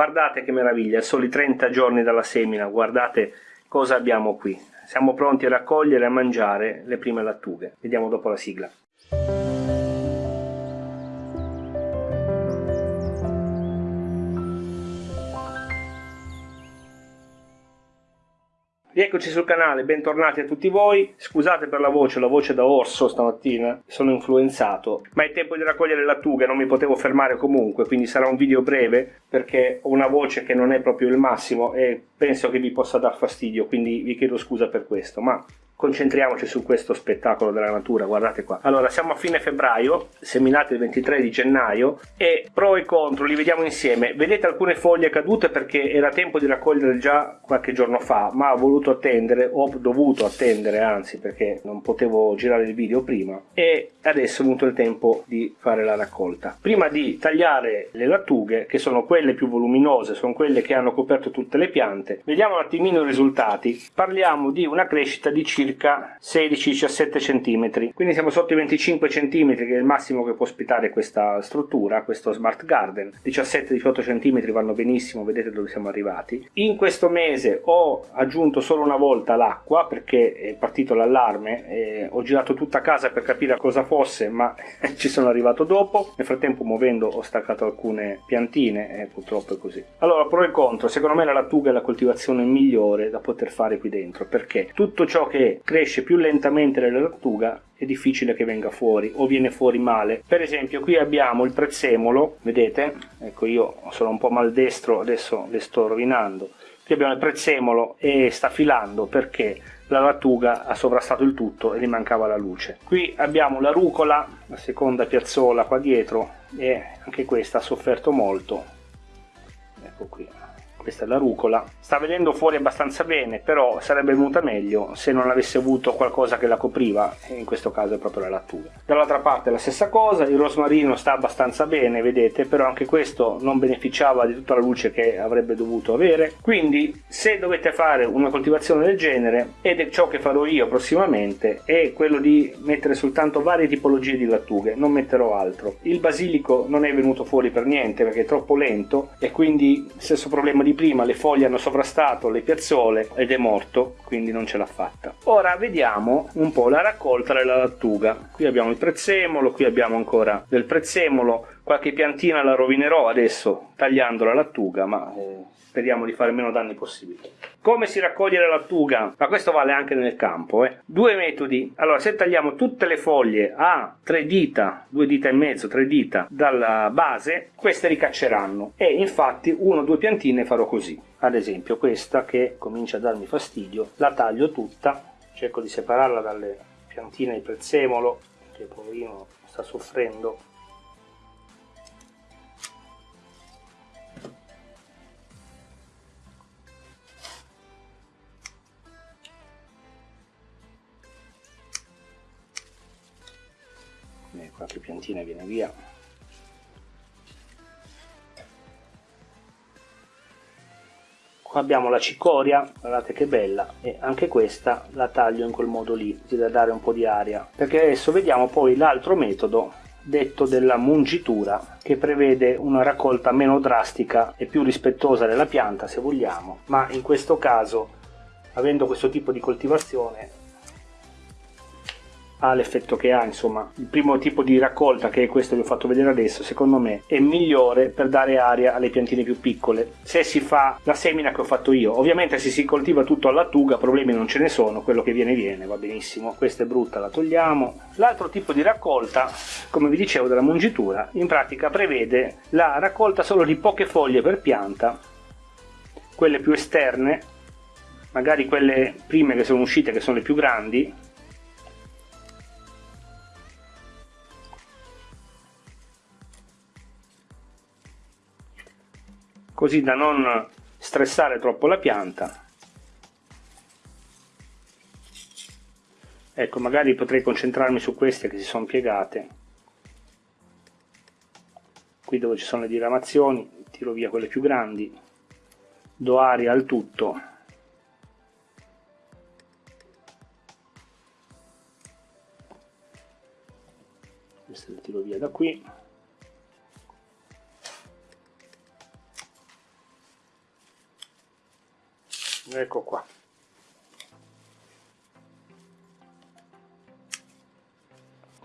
guardate che meraviglia, soli 30 giorni dalla semina, guardate cosa abbiamo qui. Siamo pronti a raccogliere e a mangiare le prime lattughe. Vediamo dopo la sigla. Rieccoci sul canale, bentornati a tutti voi. Scusate per la voce, la voce da orso stamattina, sono influenzato, ma è tempo di raccogliere lattughe, non mi potevo fermare comunque, quindi sarà un video breve perché ho una voce che non è proprio il massimo e penso che vi possa dar fastidio, quindi vi chiedo scusa per questo, ma concentriamoci su questo spettacolo della natura, guardate qua. Allora, siamo a fine febbraio, seminate il 23 di gennaio e pro e contro li vediamo insieme. Vedete alcune foglie cadute perché era tempo di raccogliere già qualche giorno fa, ma ho voluto attendere, ho dovuto attendere anzi perché non potevo girare il video prima e adesso è venuto il tempo di fare la raccolta. Prima di tagliare le lattughe, che sono quelle più voluminose, sono quelle che hanno coperto tutte le piante, vediamo un attimino i risultati. Parliamo di una crescita di circa circa 16-17 cm quindi siamo sotto i 25 cm che è il massimo che può ospitare questa struttura questo smart garden. 17-18 cm vanno benissimo vedete dove siamo arrivati. In questo mese ho aggiunto solo una volta l'acqua perché è partito l'allarme ho girato tutta casa per capire cosa fosse ma ci sono arrivato dopo. Nel frattempo muovendo ho staccato alcune piantine e purtroppo è così. Allora pro e contro. Secondo me la lattuga è la coltivazione migliore da poter fare qui dentro perché tutto ciò che cresce più lentamente della lattuga è difficile che venga fuori o viene fuori male. Per esempio qui abbiamo il prezzemolo vedete? Ecco io sono un po' maldestro adesso le sto rovinando. Qui abbiamo il prezzemolo e sta filando perché la lattuga ha sovrastato il tutto e gli mancava la luce. Qui abbiamo la rucola la seconda piazzola qua dietro e anche questa ha sofferto molto. Ecco qui questa è la rucola. Sta venendo fuori abbastanza bene però sarebbe venuta meglio se non avesse avuto qualcosa che la copriva e in questo caso è proprio la lattuga dall'altra parte la stessa cosa il rosmarino sta abbastanza bene vedete però anche questo non beneficiava di tutta la luce che avrebbe dovuto avere. Quindi se dovete fare una coltivazione del genere ed è ciò che farò io prossimamente è quello di mettere soltanto varie tipologie di lattughe non metterò altro. Il basilico non è venuto fuori per niente perché è troppo lento e quindi stesso problema di di prima le foglie hanno sovrastato le piazzole ed è morto, quindi non ce l'ha fatta. Ora vediamo un po' la raccolta della lattuga. Qui abbiamo il prezzemolo, qui abbiamo ancora del prezzemolo, qualche piantina la rovinerò adesso tagliando la lattuga, ma eh, speriamo di fare meno danni possibili. Come si raccoglie la lattuga? Ma questo vale anche nel campo. Eh? Due metodi. Allora, se tagliamo tutte le foglie a tre dita, due dita e mezzo, tre dita dalla base, queste ricacceranno. E infatti uno o due piantine farò così. Ad esempio questa che comincia a darmi fastidio, la taglio tutta, cerco di separarla dalle piantine di prezzemolo, che poverino sta soffrendo qualche piantina viene via. Qua abbiamo la cicoria guardate che bella e anche questa la taglio in quel modo lì da dare un po' di aria. Perché adesso vediamo poi l'altro metodo detto della mungitura che prevede una raccolta meno drastica e più rispettosa della pianta se vogliamo. Ma in questo caso avendo questo tipo di coltivazione ha l'effetto che ha insomma. Il primo tipo di raccolta che è questo che vi ho fatto vedere adesso secondo me è migliore per dare aria alle piantine più piccole. Se si fa la semina che ho fatto io ovviamente se si coltiva tutto alla tuga problemi non ce ne sono quello che viene viene va benissimo. Questa è brutta la togliamo. L'altro tipo di raccolta come vi dicevo della mungitura in pratica prevede la raccolta solo di poche foglie per pianta quelle più esterne magari quelle prime che sono uscite che sono le più grandi così da non stressare troppo la pianta. Ecco magari potrei concentrarmi su queste che si sono piegate. Qui dove ci sono le diramazioni tiro via quelle più grandi do aria al tutto. Queste le tiro via da qui ecco qua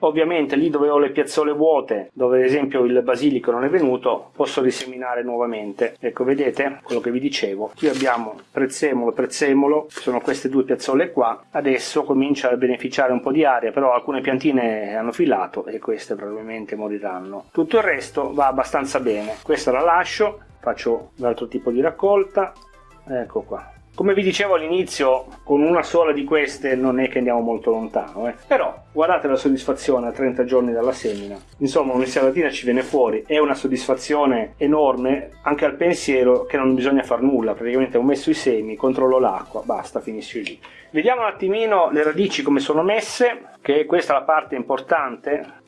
Ovviamente lì dove ho le piazzole vuote, dove ad esempio il basilico non è venuto, posso riseminare nuovamente. Ecco, vedete quello che vi dicevo. Qui abbiamo prezzemolo, prezzemolo, sono queste due piazzole qua. Adesso comincia a beneficiare un po' di aria, però alcune piantine hanno filato e queste probabilmente moriranno. Tutto il resto va abbastanza bene. Questa la lascio, faccio l'altro tipo di raccolta. Ecco qua, come vi dicevo all'inizio, con una sola di queste non è che andiamo molto lontano, eh. però guardate la soddisfazione a 30 giorni dalla semina. Insomma, un'insalatina ci viene fuori, è una soddisfazione enorme anche al pensiero che non bisogna far nulla, praticamente ho messo i semi, controllo l'acqua, basta, finisce lì. Vediamo un attimino le radici come sono messe, che questa è la parte importante.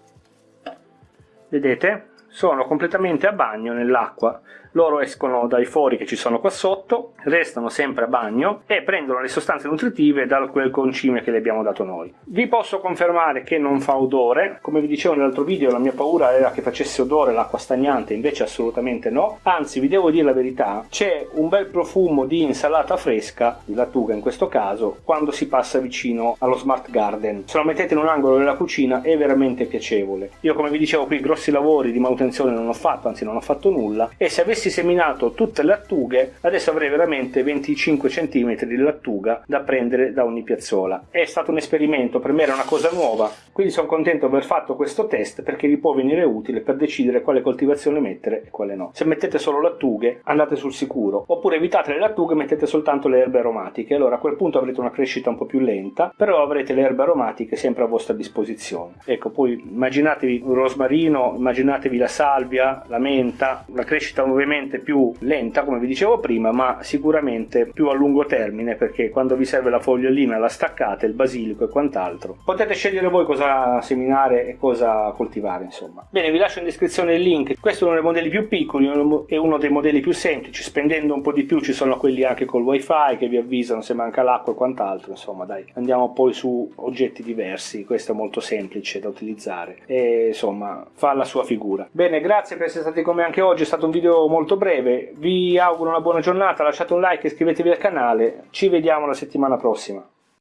Vedete? Sono completamente a bagno nell'acqua loro escono dai fori che ci sono qua sotto, restano sempre a bagno e prendono le sostanze nutritive da quel concime che le abbiamo dato noi. Vi posso confermare che non fa odore, come vi dicevo nell'altro video la mia paura era che facesse odore l'acqua stagnante, invece assolutamente no, anzi vi devo dire la verità, c'è un bel profumo di insalata fresca, di lattuga in questo caso, quando si passa vicino allo smart garden. Se lo mettete in un angolo della cucina è veramente piacevole. Io come vi dicevo qui grossi lavori di manutenzione non ho fatto, anzi non ho fatto nulla e se avessi seminato tutte le lattughe adesso avrei veramente 25 cm di lattuga da prendere da ogni piazzola. È stato un esperimento per me era una cosa nuova quindi sono contento di aver fatto questo test perché vi può venire utile per decidere quale coltivazione mettere e quale no. Se mettete solo lattughe andate sul sicuro. Oppure evitate le lattughe e mettete soltanto le erbe aromatiche. Allora a quel punto avrete una crescita un po' più lenta però avrete le erbe aromatiche sempre a vostra disposizione. Ecco poi immaginatevi un rosmarino immaginatevi la salvia la menta la crescita ovviamente più lenta come vi dicevo prima ma sicuramente più a lungo termine perché quando vi serve la fogliolina la staccate il basilico e quant'altro potete scegliere voi cosa seminare e cosa coltivare insomma. Bene vi lascio in descrizione il link. Questo è uno dei modelli più piccoli e uno dei modelli più semplici. Spendendo un po' di più ci sono quelli anche col wifi che vi avvisano se manca l'acqua e quant'altro. Insomma dai andiamo poi su oggetti diversi. Questo è molto semplice da utilizzare. E insomma fa la sua figura. Bene grazie per essere stati con me anche oggi. È stato un video molto breve, vi auguro una buona giornata, lasciate un like iscrivetevi al canale, ci vediamo la settimana prossima.